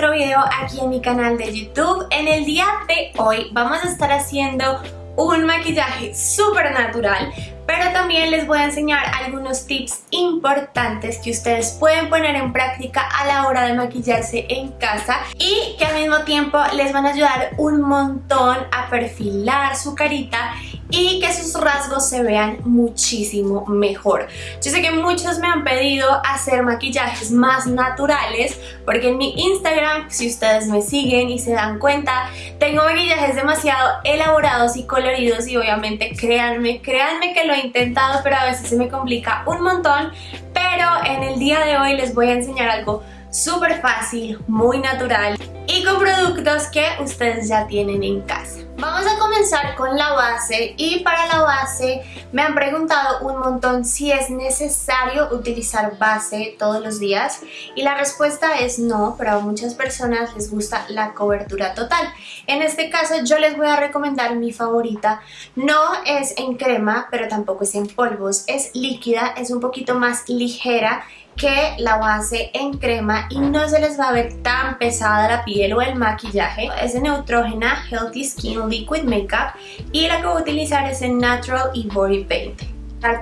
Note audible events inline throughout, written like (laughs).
otro video aquí en mi canal de YouTube. En el día de hoy vamos a estar haciendo un maquillaje súper natural pero también les voy a enseñar algunos tips importantes que ustedes pueden poner en práctica a la hora de maquillarse en casa y que al mismo tiempo les van a ayudar un montón a perfilar su carita y que sus rasgos se vean muchísimo mejor. Yo sé que muchos me han pedido hacer maquillajes más naturales porque en mi Instagram, si ustedes me siguen y se dan cuenta, tengo maquillajes demasiado elaborados y coloridos y obviamente créanme, créanme que lo he intentado pero a veces se me complica un montón pero en el día de hoy les voy a enseñar algo súper fácil, muy natural y con productos que ustedes ya tienen en casa. Vamos a comenzar con la base y para la base me han preguntado un montón si es necesario utilizar base todos los días y la respuesta es no, pero a muchas personas les gusta la cobertura total. En este caso yo les voy a recomendar mi favorita, no es en crema pero tampoco es en polvos, es líquida, es un poquito más ligera que la base en crema y no se les va a ver tan pesada la piel o el maquillaje. Es de Neutrógena Healthy Skin Liquid Makeup y la que voy a utilizar es en Natural y Body Paint.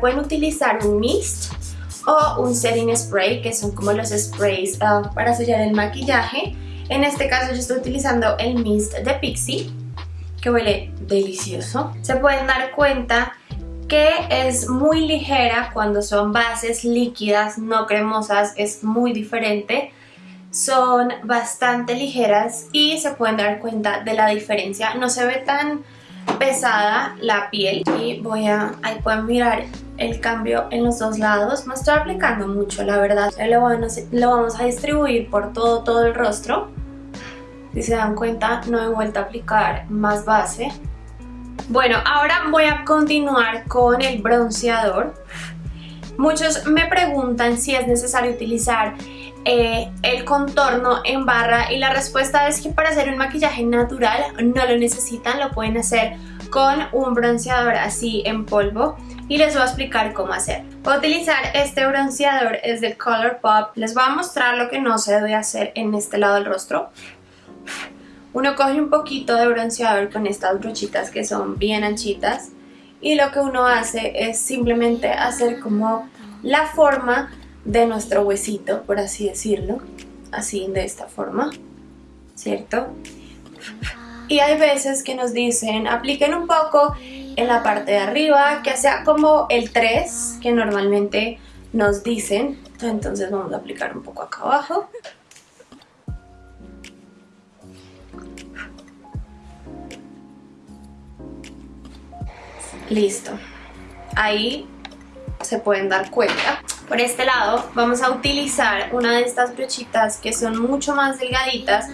Pueden utilizar un mist o un setting spray que son como los sprays uh, para sellar el maquillaje. En este caso yo estoy utilizando el mist de Pixie que huele delicioso. Se pueden dar cuenta que es muy ligera cuando son bases líquidas, no cremosas, es muy diferente. Son bastante ligeras y se pueden dar cuenta de la diferencia. No se ve tan pesada la piel y voy a, ahí pueden mirar el cambio en los dos lados. No estoy aplicando mucho, la verdad. Lo lo vamos a distribuir por todo, todo el rostro. Si se dan cuenta, no he vuelto a aplicar más base. Bueno, ahora voy a continuar con el bronceador. Muchos me preguntan si es necesario utilizar eh, el contorno en barra y la respuesta es que para hacer un maquillaje natural no lo necesitan, lo pueden hacer con un bronceador así en polvo y les voy a explicar cómo hacer. Voy a utilizar este bronceador, es de Colourpop. Les voy a mostrar lo que no se debe hacer en este lado del rostro. Uno coge un poquito de bronceador con estas brochitas que son bien anchitas y lo que uno hace es simplemente hacer como la forma de nuestro huesito, por así decirlo, así de esta forma, ¿cierto? Y hay veces que nos dicen, apliquen un poco en la parte de arriba, que sea como el 3 que normalmente nos dicen, entonces vamos a aplicar un poco acá abajo. Listo. Ahí se pueden dar cuenta. Por este lado vamos a utilizar una de estas brochitas que son mucho más delgaditas,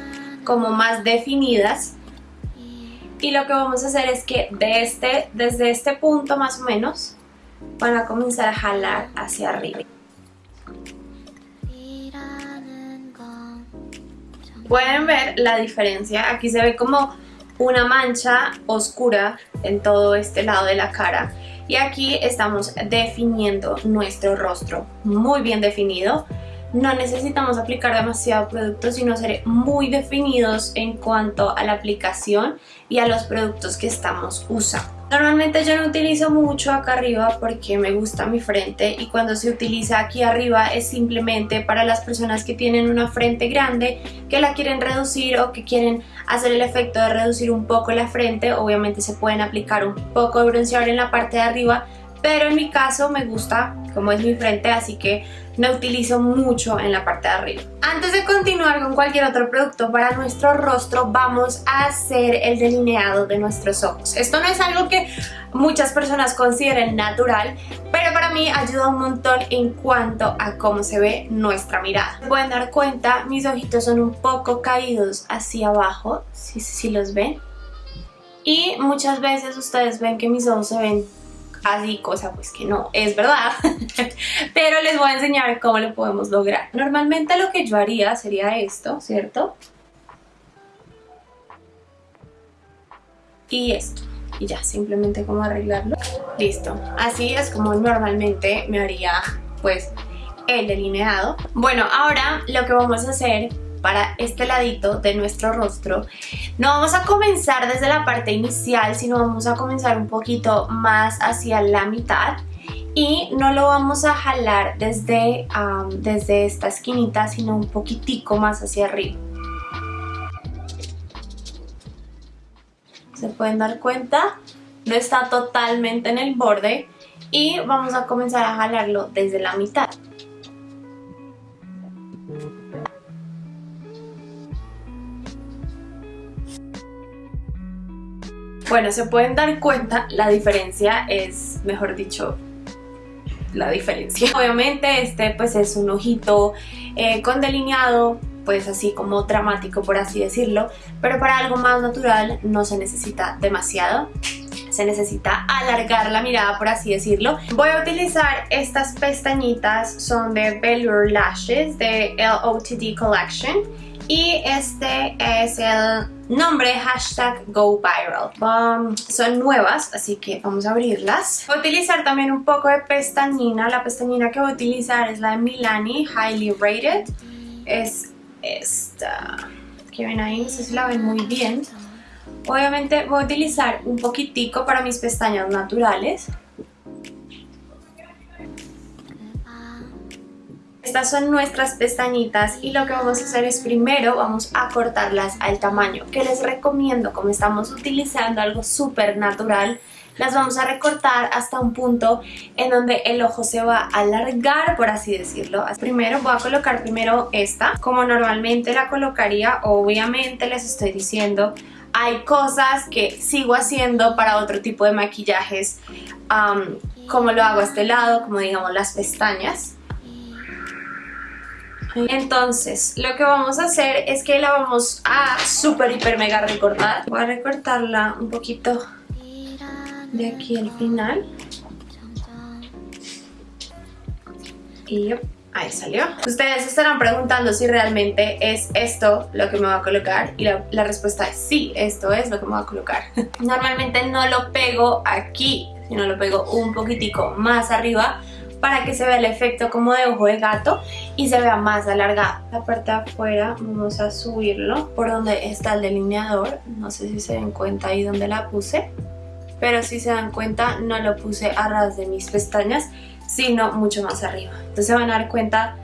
como más definidas. Y lo que vamos a hacer es que de este, desde este punto más o menos van a comenzar a jalar hacia arriba. Pueden ver la diferencia, aquí se ve como una mancha oscura en todo este lado de la cara. Y aquí estamos definiendo nuestro rostro muy bien definido. No necesitamos aplicar demasiado producto sino ser muy definidos en cuanto a la aplicación y a los productos que estamos usando Normalmente yo no utilizo mucho acá arriba porque me gusta mi frente y cuando se utiliza aquí arriba es simplemente para las personas que tienen una frente grande que la quieren reducir o que quieren hacer el efecto de reducir un poco la frente. Obviamente se pueden aplicar un poco de bronceador en la parte de arriba pero en mi caso me gusta como es mi frente así que no utilizo mucho en la parte de arriba. Antes de continuar con cualquier otro producto para nuestro rostro vamos a hacer el delineado de nuestros ojos. Esto no es algo que muchas personas consideren natural pero para mí ayuda un montón en cuanto a cómo se ve nuestra mirada. Pueden dar cuenta, mis ojitos son un poco caídos hacia abajo, si, si los ven. Y muchas veces ustedes ven que mis ojos se ven así, cosa pues que no es verdad, (laughs) pero les voy a enseñar cómo lo podemos lograr. Normalmente lo que yo haría sería esto, ¿cierto? Y esto, y ya, simplemente como arreglarlo. Listo, así es como normalmente me haría pues el delineado. Bueno, ahora lo que vamos a hacer para este ladito de nuestro rostro. No vamos a comenzar desde la parte inicial, sino vamos a comenzar un poquito más hacia la mitad y no lo vamos a jalar desde, desde esta esquinita, sino un poquitico más hacia arriba. Se pueden dar cuenta, no está totalmente en el borde y vamos a comenzar a jalarlo desde la mitad. Bueno, se pueden dar cuenta, la diferencia es, mejor dicho, la diferencia. (laughs) Obviamente este pues es un ojito eh, con delineado, pues así como dramático por así decirlo, pero para algo más natural no se necesita demasiado se necesita alargar la mirada por así decirlo. Voy a utilizar estas pestañitas, son de Velour Lashes de LOTD Collection y este es el nombre hashtag go viral. Um, son nuevas así que vamos a abrirlas. Voy a utilizar también un poco de pestañina. La pestañina que voy a utilizar es la de Milani Highly Rated. Es esta. Que ven ahí, no sé si la ven muy bien. Obviamente voy a utilizar un poquitico para mis pestañas naturales Estas son nuestras pestañitas y lo que vamos a hacer es primero vamos a cortarlas al tamaño que les recomiendo como estamos utilizando algo súper natural las vamos a recortar hasta un punto en donde el ojo se va a alargar, por así decirlo. Primero voy a colocar primero esta, como normalmente la colocaría, obviamente les estoy diciendo, hay cosas que sigo haciendo para otro tipo de maquillajes, como lo hago a este lado, como digamos las pestañas. Entonces, lo que vamos a hacer es que la vamos a super hiper mega recortar. Voy a recortarla un poquito de aquí al final. Y ahí salió. Ustedes estarán preguntando si realmente es esto lo que me va a colocar y la, la, respuesta es sí, esto es lo que me va a colocar. (laughs) Normalmente no lo pego aquí, sino lo pego un poquitico más arriba para que se vea el efecto como de ojo de gato y se vea más alargada. La parte de afuera vamos a subirlo por donde está el delineador, no sé si se dan cuenta ahí donde la puse, pero si se dan cuenta no lo puse a ras de mis pestañas, sino mucho más arriba. Entonces van a dar cuenta,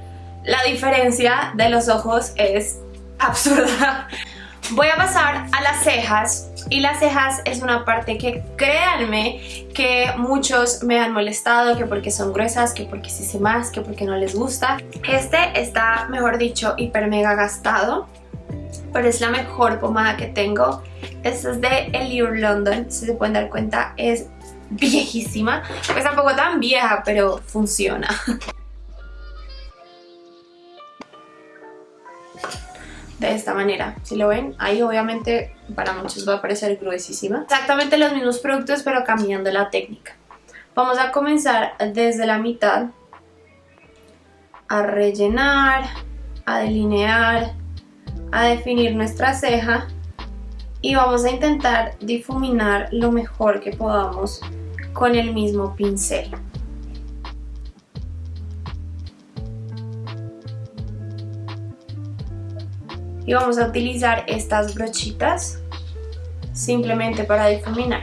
la diferencia de los ojos es absurda. (laughs) Voy a pasar a las cejas y las cejas es una parte que créanme que muchos me han molestado, que porque son gruesas, que porque se más, que porque no les gusta. Este está, mejor dicho, hiper mega gastado, pero es la mejor pomada que tengo. Esta es de Eliur London, si se pueden dar cuenta es viejísima. Pues tampoco tan vieja, pero funciona. (laughs) de esta manera. Si lo ven, ahí obviamente para muchos va a parecer gruesísima. Exactamente los mismos productos pero cambiando la técnica. Vamos a comenzar desde la mitad a rellenar, a delinear, a definir nuestra ceja y vamos a intentar difuminar lo mejor que podamos con el mismo pincel. Y vamos a utilizar estas brochitas simplemente para difuminar.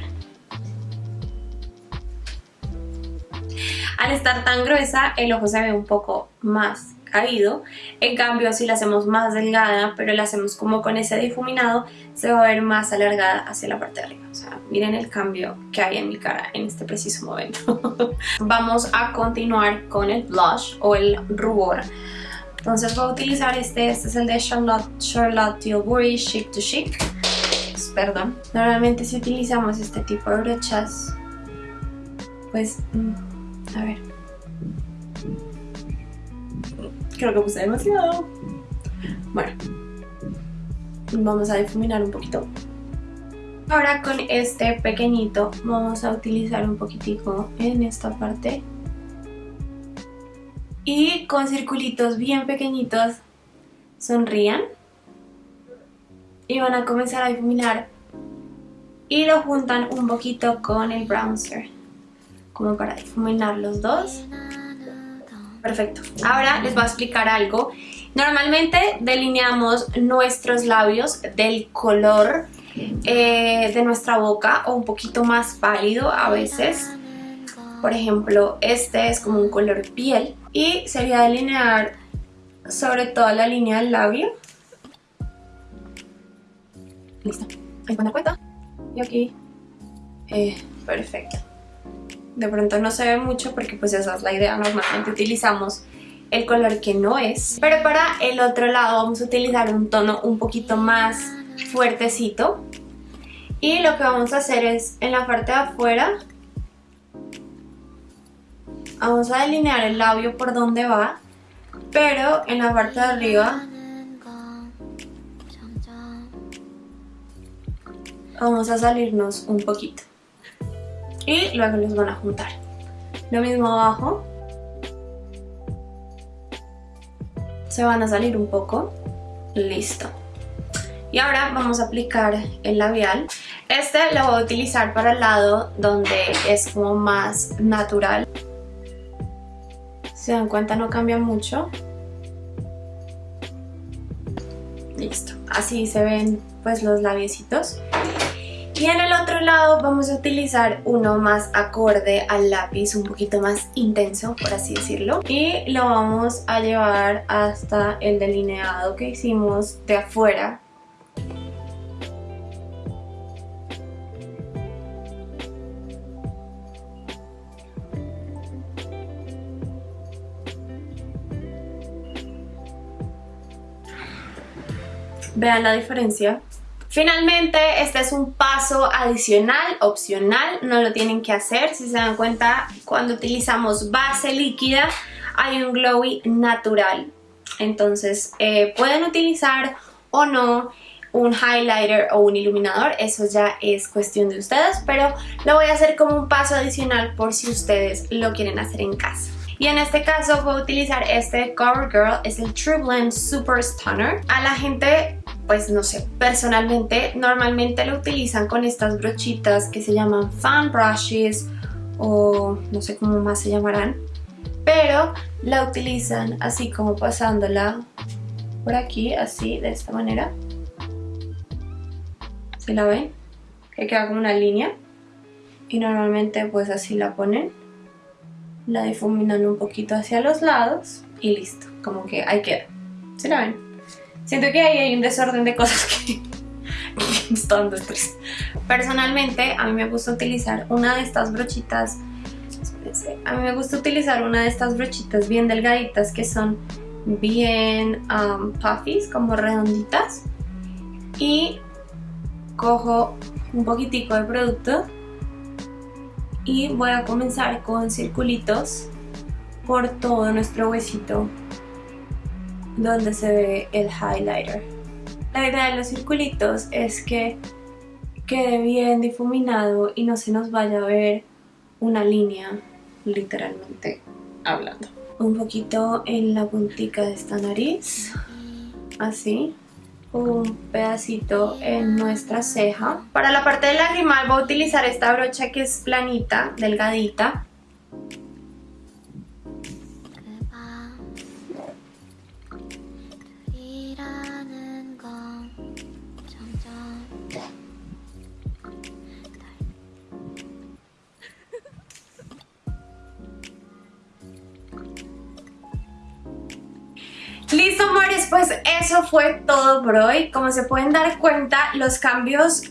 Al estar tan gruesa el ojo se ve un poco más caído, en cambio si la hacemos más delgada pero la hacemos como con ese difuminado se va a ver más alargada hacia la parte de arriba. O sea, miren el cambio que hay en mi cara en este preciso momento. (laughs) Vamos a continuar con el blush o el rubor. Entonces voy a utilizar este, este es el de Charlotte, Charlotte Tilbury Chic to Chic. Pues, perdón. Normalmente si utilizamos este tipo de brochas, pues, mm, a ver. Creo que puse demasiado. Bueno, vamos a difuminar un poquito. Ahora con este pequeñito vamos a utilizar un poquitico en esta parte y con circulitos bien pequeñitos sonrían y van a comenzar a difuminar y lo juntan un poquito con el bronzer como para difuminar los dos. Perfecto. Ahora les voy a explicar algo. Normalmente delineamos nuestros labios del color eh, de nuestra boca o un poquito más pálido a veces. Por ejemplo, este es como un color piel y sería delinear sobre toda la línea del labio. Listo. Ahí van cuenta. Y aquí. Eh, perfecto. De pronto no se ve mucho porque pues esa es la idea. Normalmente utilizamos el color que no es. Pero para el otro lado vamos a utilizar un tono un poquito más fuertecito. Y lo que vamos a hacer es en la parte de afuera vamos a delinear el labio por donde va, pero en la parte de arriba vamos a salirnos un poquito y luego los van a juntar. Lo mismo abajo, se van a salir un poco, listo. Y ahora vamos a aplicar el labial. Este lo voy a utilizar para el lado donde es como más natural. Se dan cuenta no cambia mucho. Listo, así se ven pues los labiecitos. Y en el otro lado vamos a utilizar uno más acorde al lápiz, un poquito más intenso, por así decirlo. Y lo vamos a llevar hasta el delineado que hicimos de afuera Vean la diferencia. Finalmente, este es un paso adicional, opcional, no lo tienen que hacer. Si se dan cuenta, cuando utilizamos base líquida hay un glowy natural. Entonces, eh, pueden utilizar o no un highlighter o un iluminador, eso ya es cuestión de ustedes, pero lo voy a hacer como un paso adicional por si ustedes lo quieren hacer en casa. Y en este caso voy a utilizar este CoverGirl, es el True Blend Super Stunner. A la gente pues no sé, personalmente normalmente lo utilizan con estas brochitas que se llaman fan brushes o no sé cómo más se llamarán, pero la utilizan así como pasándola por aquí, así, de esta manera. ¿Sí la ven? Que queda como una línea y normalmente pues así la ponen, la difuminan un poquito hacia los lados y listo, como que ahí queda. ¿Sí la ven? Siento que ahí hay un desorden de cosas que, (laughs) me está dando estrés. Personalmente, a mí me gusta utilizar una de estas brochitas a mí me gusta utilizar una de estas brochitas bien delgaditas que son bien um, puffies, como redonditas. Y cojo un poquitico de producto y voy a comenzar con circulitos por todo nuestro huesito donde se ve el highlighter. La idea de los circulitos es que quede bien difuminado y no se nos vaya a ver una línea literalmente hablando. Un poquito en la puntica de esta nariz, así. Un pedacito en nuestra ceja. Para la parte del lagrimal voy a utilizar esta brocha que es planita, delgadita. Eso fue todo por hoy. Como se pueden dar cuenta, los cambios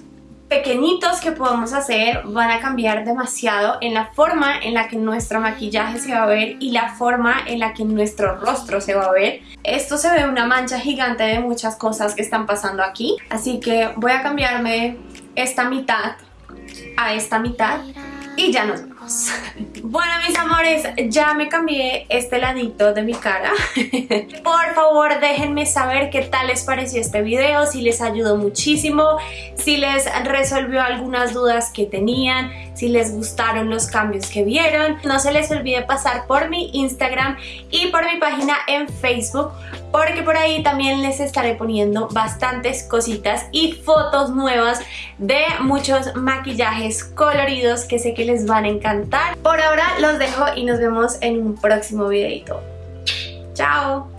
pequeñitos que podemos hacer van a cambiar demasiado en la forma en la que nuestro maquillaje se va a ver y la forma en la que nuestro rostro se va a ver. Esto se ve una mancha gigante de muchas cosas que están pasando aquí, así que voy a cambiarme esta mitad a esta mitad y ya nos vemos. Bueno mis amores, ya me cambié este ladito de mi cara. (laughs) Por favor déjenme saber qué tal les pareció este video, si les ayudó muchísimo, si les resolvió algunas dudas que tenían, si les gustaron los cambios que vieron. No se les olvide pasar por mi Instagram y por mi página en Facebook porque por ahí también les estaré poniendo bastantes cositas y fotos nuevas de muchos maquillajes coloridos que sé que les van a encantar. Por ahora los dejo y nos vemos en un próximo videito. ¡Chao!